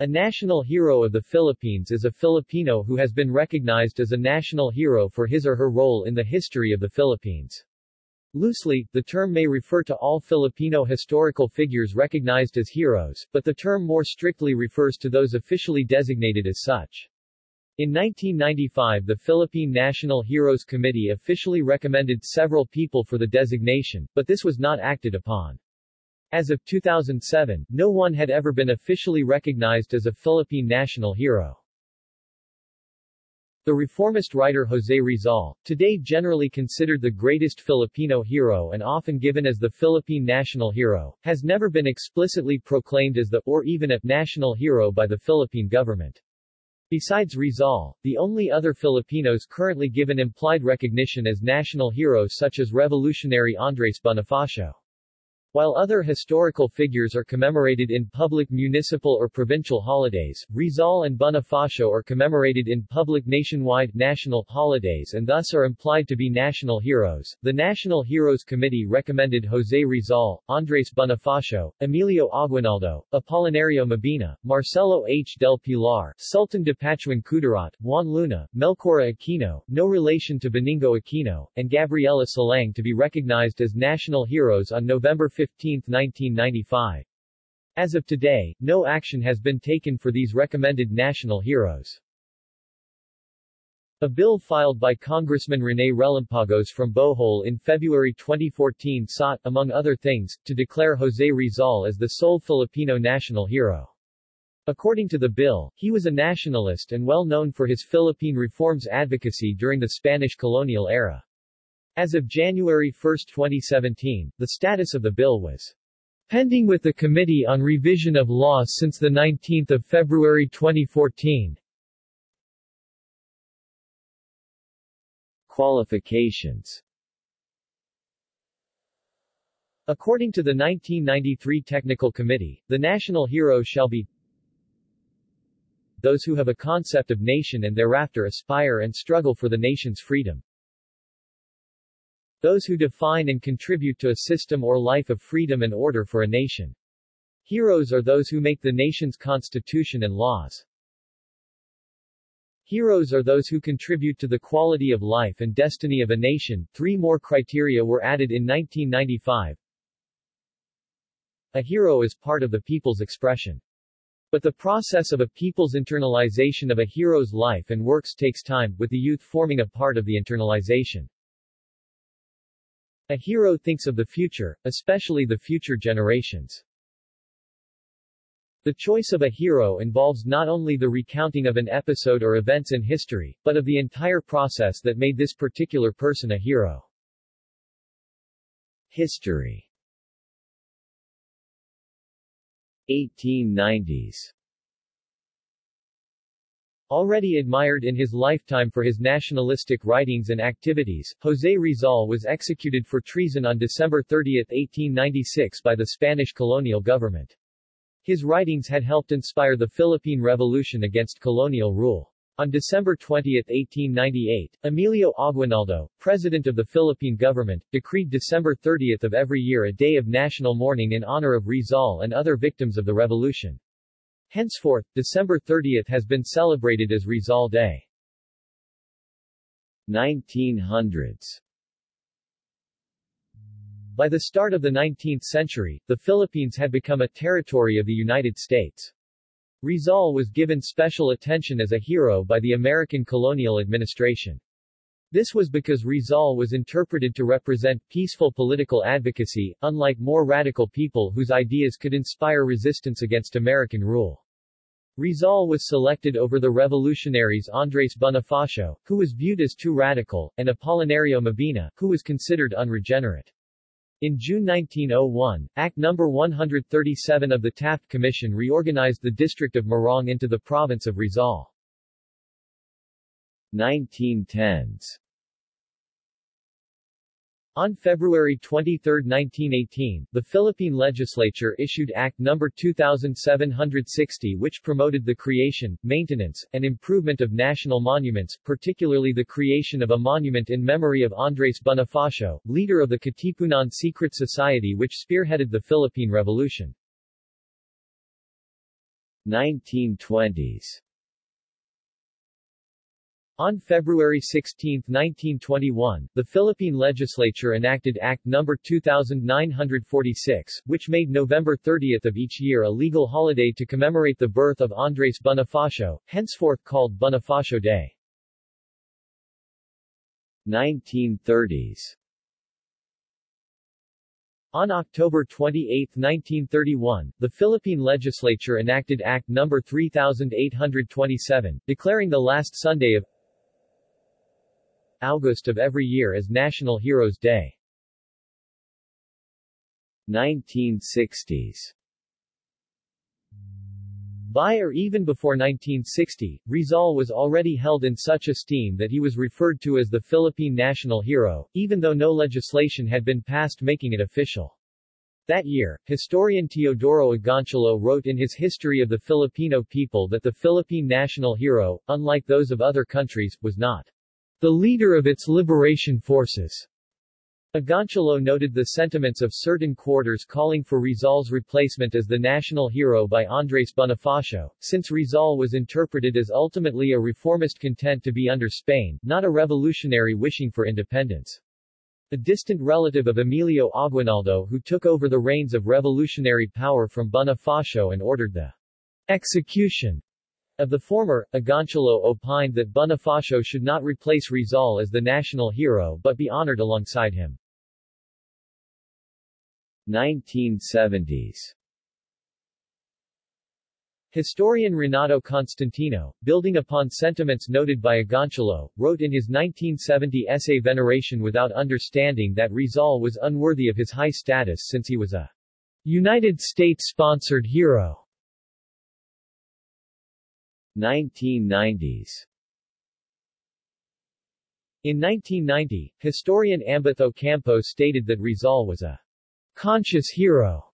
A national hero of the Philippines is a Filipino who has been recognized as a national hero for his or her role in the history of the Philippines. Loosely, the term may refer to all Filipino historical figures recognized as heroes, but the term more strictly refers to those officially designated as such. In 1995 the Philippine National Heroes Committee officially recommended several people for the designation, but this was not acted upon. As of 2007, no one had ever been officially recognized as a Philippine national hero. The reformist writer José Rizal, today generally considered the greatest Filipino hero and often given as the Philippine national hero, has never been explicitly proclaimed as the, or even a, national hero by the Philippine government. Besides Rizal, the only other Filipinos currently given implied recognition as national heroes such as revolutionary Andres Bonifacio. While other historical figures are commemorated in public municipal or provincial holidays, Rizal and Bonifacio are commemorated in public nationwide national holidays and thus are implied to be national heroes. The National Heroes Committee recommended José Rizal, Andres Bonifacio, Emilio Aguinaldo, Apolinario Mabini, Marcelo H. del Pilar, Sultan Dipatuan Kudarat, Juan Luna, Melchora Aquino, no relation to Benigno Aquino, and Gabriela Silang to be recognized as national heroes on November 15, 15, 1995. As of today, no action has been taken for these recommended national heroes. A bill filed by Congressman Rene Relampagos from Bohol in February 2014 sought, among other things, to declare José Rizal as the sole Filipino national hero. According to the bill, he was a nationalist and well known for his Philippine reforms advocacy during the Spanish colonial era. As of January 1, 2017, the status of the bill was pending with the Committee on Revision of Law since 19 February 2014. Qualifications According to the 1993 Technical Committee, the national hero shall be those who have a concept of nation and thereafter aspire and struggle for the nation's freedom. Those who define and contribute to a system or life of freedom and order for a nation. Heroes are those who make the nation's constitution and laws. Heroes are those who contribute to the quality of life and destiny of a nation. Three more criteria were added in 1995. A hero is part of the people's expression. But the process of a people's internalization of a hero's life and works takes time, with the youth forming a part of the internalization. A hero thinks of the future, especially the future generations. The choice of a hero involves not only the recounting of an episode or events in history, but of the entire process that made this particular person a hero. History 1890s Already admired in his lifetime for his nationalistic writings and activities, José Rizal was executed for treason on December 30, 1896 by the Spanish colonial government. His writings had helped inspire the Philippine Revolution against colonial rule. On December 20, 1898, Emilio Aguinaldo, president of the Philippine government, decreed December 30 of every year a day of national mourning in honor of Rizal and other victims of the revolution. Henceforth, December 30 has been celebrated as Rizal Day. 1900s By the start of the 19th century, the Philippines had become a territory of the United States. Rizal was given special attention as a hero by the American colonial administration. This was because Rizal was interpreted to represent peaceful political advocacy, unlike more radical people whose ideas could inspire resistance against American rule. Rizal was selected over the revolutionaries Andres Bonifacio, who was viewed as too radical, and Apolinario Mabini, who was considered unregenerate. In June 1901, Act No. 137 of the Taft Commission reorganized the district of Morong into the province of Rizal. 1910s on February 23, 1918, the Philippine legislature issued Act No. 2760 which promoted the creation, maintenance, and improvement of national monuments, particularly the creation of a monument in memory of Andres Bonifacio, leader of the Katipunan Secret Society which spearheaded the Philippine Revolution. 1920s on February 16, 1921, the Philippine legislature enacted Act No. 2946, which made November 30 of each year a legal holiday to commemorate the birth of Andres Bonifacio, henceforth called Bonifacio Day. 1930s on October 28, 1931, the Philippine legislature enacted Act No. 3827, declaring the last Sunday of August of every year as National Heroes Day. 1960s by or even before 1960, Rizal was already held in such esteem that he was referred to as the Philippine national hero, even though no legislation had been passed making it official. That year, historian Teodoro Agoncillo wrote in his History of the Filipino People that the Philippine national hero, unlike those of other countries, was not the leader of its liberation forces. Agoncillo noted the sentiments of certain quarters calling for Rizal's replacement as the national hero by Andres Bonifacio, since Rizal was interpreted as ultimately a reformist content to be under Spain, not a revolutionary wishing for independence. A distant relative of Emilio Aguinaldo who took over the reins of revolutionary power from Bonifacio and ordered the execution of the former, Agoncillo opined that Bonifacio should not replace Rizal as the national hero but be honored alongside him. 1970s Historian Renato Constantino, building upon sentiments noted by Agoncillo, wrote in his 1970 essay Veneration without understanding that Rizal was unworthy of his high status since he was a United States-sponsored hero. 1990s In 1990, historian Ambeth Ocampo stated that Rizal was a conscious hero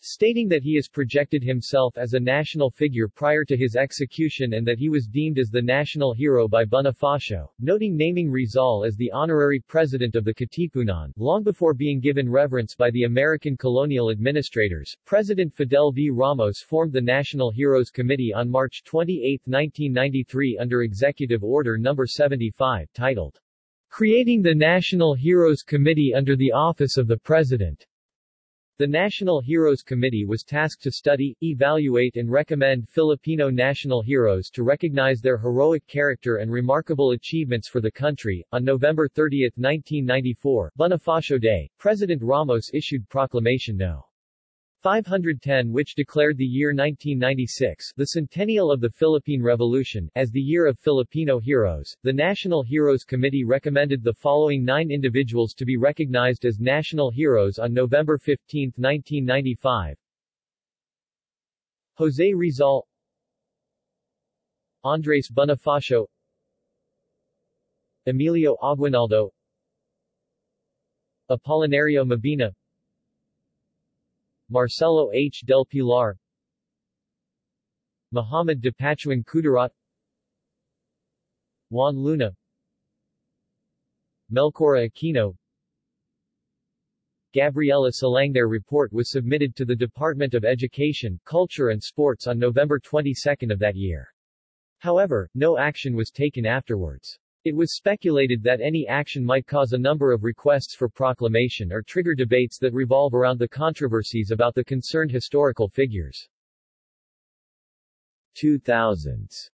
stating that he has projected himself as a national figure prior to his execution and that he was deemed as the national hero by Bonifacio, noting naming Rizal as the honorary president of the Katipunan, long before being given reverence by the American colonial administrators. President Fidel V. Ramos formed the National Heroes Committee on March 28, 1993 under Executive Order No. 75, titled Creating the National Heroes Committee under the Office of the President. The National Heroes Committee was tasked to study, evaluate and recommend Filipino national heroes to recognize their heroic character and remarkable achievements for the country. On November 30, 1994, Bonifacio Day, President Ramos issued Proclamation No. 510 which declared the year 1996, the centennial of the Philippine Revolution, as the year of Filipino heroes. The National Heroes Committee recommended the following nine individuals to be recognized as national heroes on November 15, 1995. Jose Rizal Andres Bonifacio Emilio Aguinaldo Apolinario Mabini Marcelo H. del Pilar Muhammad Dipatuan Kudarat Juan Luna Melchora Aquino Gabriela Silang Their report was submitted to the Department of Education, Culture and Sports on November 22 of that year. However, no action was taken afterwards. It was speculated that any action might cause a number of requests for proclamation or trigger debates that revolve around the controversies about the concerned historical figures. 2000s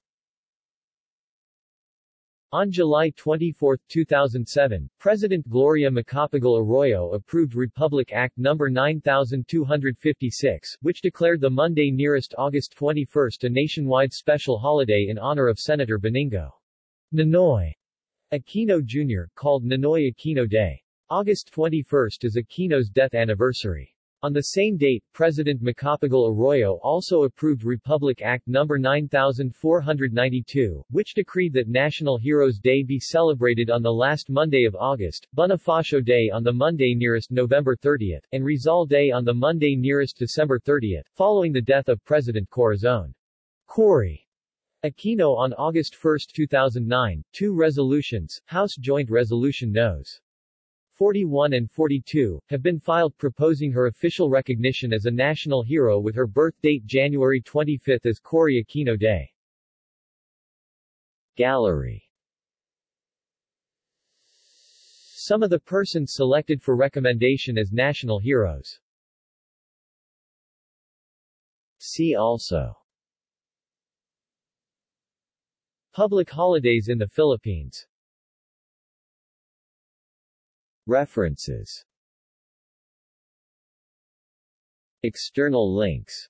on July 24, 2007, President Gloria Macapagal Arroyo approved Republic Act No. 9256, which declared the Monday nearest August 21 a nationwide special holiday in honor of Senator Benigno Ninoy Aquino Jr., called Ninoy Aquino Day. August 21 is Aquino's death anniversary. On the same date, President Macapagal Arroyo also approved Republic Act No. 9492, which decreed that National Heroes Day be celebrated on the last Monday of August, Bonifacio Day on the Monday nearest November 30, and Rizal Day on the Monday nearest December 30, following the death of President Corazon. Cory Aquino on August 1, 2009, two resolutions, House Joint Resolution Nos. 41 and 42, have been filed proposing her official recognition as a national hero with her birth date January 25 as Cory Aquino Day. Gallery Some of the persons selected for recommendation as national heroes See also Public holidays in the Philippines. References. External links.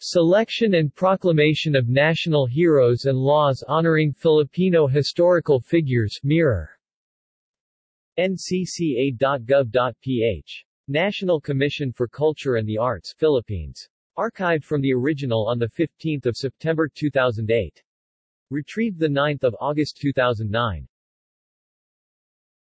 Selection and Proclamation of National Heroes and Laws Honoring Filipino Historical Figures Mirror. Ncca.gov.ph National Commission for Culture and the Arts Philippines. Archived from the original on 15 September 2008. Retrieved 9 August 2009.